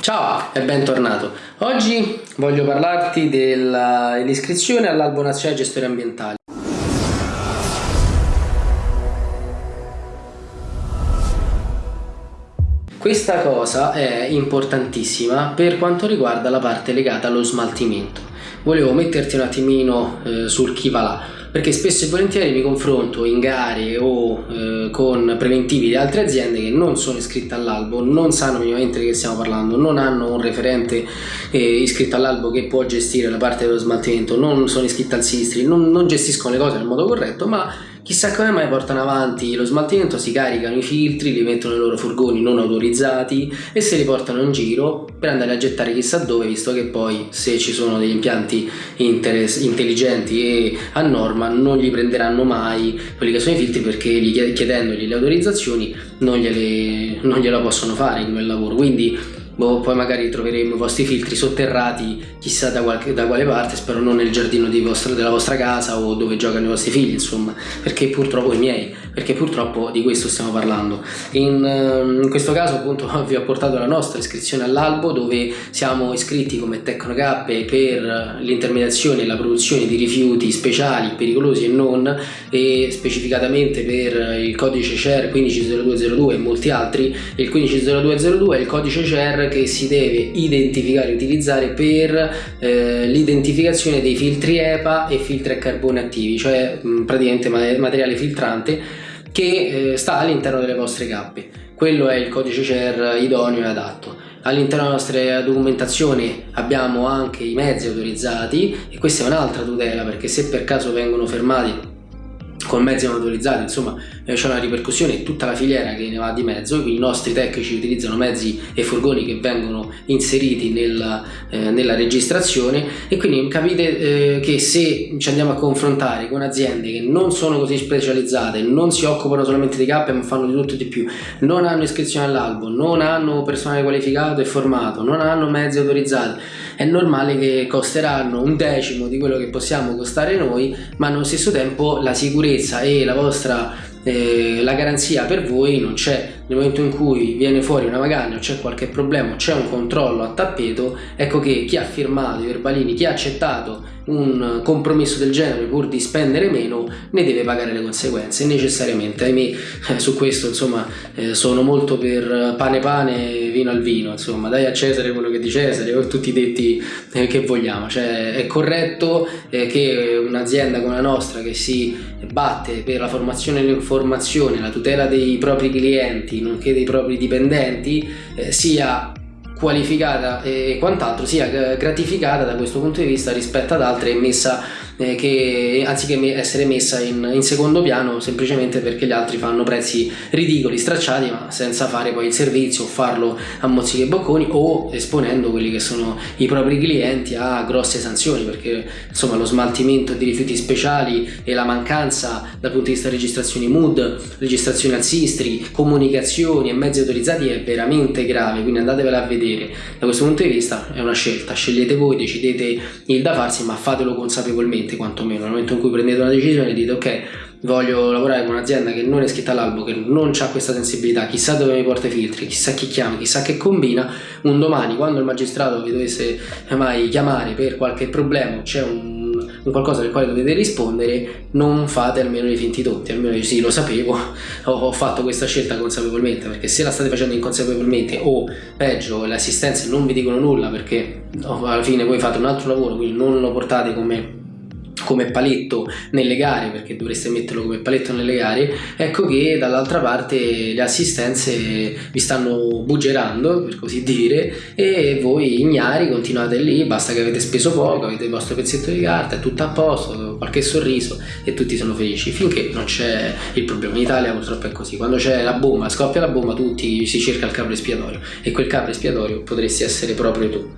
Ciao e bentornato. Oggi voglio parlarti dell'iscrizione all'Albo Nazionale Gestori Ambientali. Questa cosa è importantissima per quanto riguarda la parte legata allo smaltimento. Volevo metterti un attimino eh, sul chi va là perché spesso e volentieri mi confronto in gare o eh, con preventivi di altre aziende che non sono iscritte all'albo, non sanno minimamente di che stiamo parlando, non hanno un referente eh, iscritto all'albo che può gestire la parte dello smaltimento, non sono iscritte al Sistri, non, non gestiscono le cose nel modo corretto, ma Chissà come mai portano avanti lo smaltimento, si caricano i filtri, li mettono nei loro furgoni non autorizzati e se li portano in giro per andare a gettare chissà dove, visto che poi se ci sono degli impianti intelligenti e a norma non gli prenderanno mai quelli che sono i filtri perché chiedendogli le autorizzazioni non, gliele, non gliela possono fare in quel lavoro. Quindi boh, poi magari troveremo i vostri filtri sotterrati chissà da, qualche, da quale parte, spero non nel giardino vostra, della vostra casa o dove giocano i vostri figli, insomma, perché purtroppo i miei, perché purtroppo di questo stiamo parlando. In, ehm, in questo caso appunto vi ho portato la nostra iscrizione all'albo dove siamo iscritti come Tecnocappe per l'intermediazione e la produzione di rifiuti speciali, pericolosi e non, e specificatamente per il codice CER 150202 e molti altri, il 150202 è il codice CER che si deve identificare e utilizzare per eh, l'identificazione dei filtri EPA e filtri a carbone attivi, cioè mh, praticamente materiale filtrante che eh, sta all'interno delle vostre cappe. Quello è il codice CER idoneo e adatto. All'interno della nostra documentazione abbiamo anche i mezzi autorizzati e questa è un'altra tutela perché se per caso vengono fermati con mezzi non autorizzati, insomma eh, c'è una ripercussione tutta la filiera che ne va di mezzo, quindi i nostri tecnici utilizzano mezzi e furgoni che vengono inseriti nella, eh, nella registrazione. E quindi capite eh, che se ci andiamo a confrontare con aziende che non sono così specializzate, non si occupano solamente di cappe ma fanno di tutto e di più, non hanno iscrizione all'albo, non hanno personale qualificato e formato, non hanno mezzi autorizzati, è normale che costeranno un decimo di quello che possiamo costare noi ma allo stesso tempo la sicurezza e la vostra eh, la garanzia per voi non c'è nel momento in cui viene fuori una magagna o c'è qualche problema c'è un controllo a tappeto ecco che chi ha firmato i verbalini chi ha accettato un compromesso del genere pur di spendere meno ne deve pagare le conseguenze necessariamente. Ahimè eh, su questo insomma eh, sono molto per pane pane vino al vino insomma. Dai a Cesare quello che è di Cesare o tutti i detti eh, che vogliamo. Cioè è corretto che un'azienda come la nostra che si batte per la formazione e l'informazione la tutela dei propri clienti nonché dei propri dipendenti eh, sia qualificata e quant'altro sia gratificata da questo punto di vista rispetto ad altre e messa eh, che anziché essere messa in, in, secondo piano semplicemente perché gli altri fanno prezzi ridicoli, stracciati ma senza fare poi il servizio o farlo a mozzichi e bocconi o esponendo quelli che sono i propri clienti a grosse sanzioni perché insomma lo smaltimento di rifiuti speciali e la mancanza dal punto di vista registrazioni MUD, registrazioni al Sistri, comunicazioni e mezzi autorizzati è veramente grave quindi andatevela a vedere. Da questo punto di vista è una scelta, scegliete voi, decidete il da farsi ma fatelo consapevolmente coscienti quantomeno. Nel momento in cui prendete una decisione dite ok voglio lavorare con un'azienda che non è scritta all'albo che non ha questa sensibilità chissà dove mi porta i filtri chissà chi chiama chissà che combina un domani quando il magistrato vi dovesse mai chiamare per qualche problema c'è un un qualcosa del quale dovete rispondere non fate almeno i finti tonti. Almeno io sì lo sapevo ho, ho, fatto questa scelta consapevolmente perché se la state facendo inconsapevolmente o peggio le assistenze non vi dicono nulla perché alla fine voi fate un altro lavoro quindi non lo portate come come paletto nelle gare perché dovreste metterlo come paletto nelle gare ecco che dall'altra parte le assistenze vi stanno buggerando per così dire e voi ignari continuate lì basta che avete speso poco avete il vostro pezzetto di carta è tutto a posto qualche sorriso e tutti sono felici. Finché non c'è il problema. In Italia purtroppo è così. Quando c'è la bomba scoppia la bomba tutti si cerca il capro espiatorio e quel capro espiatorio potresti essere proprio tu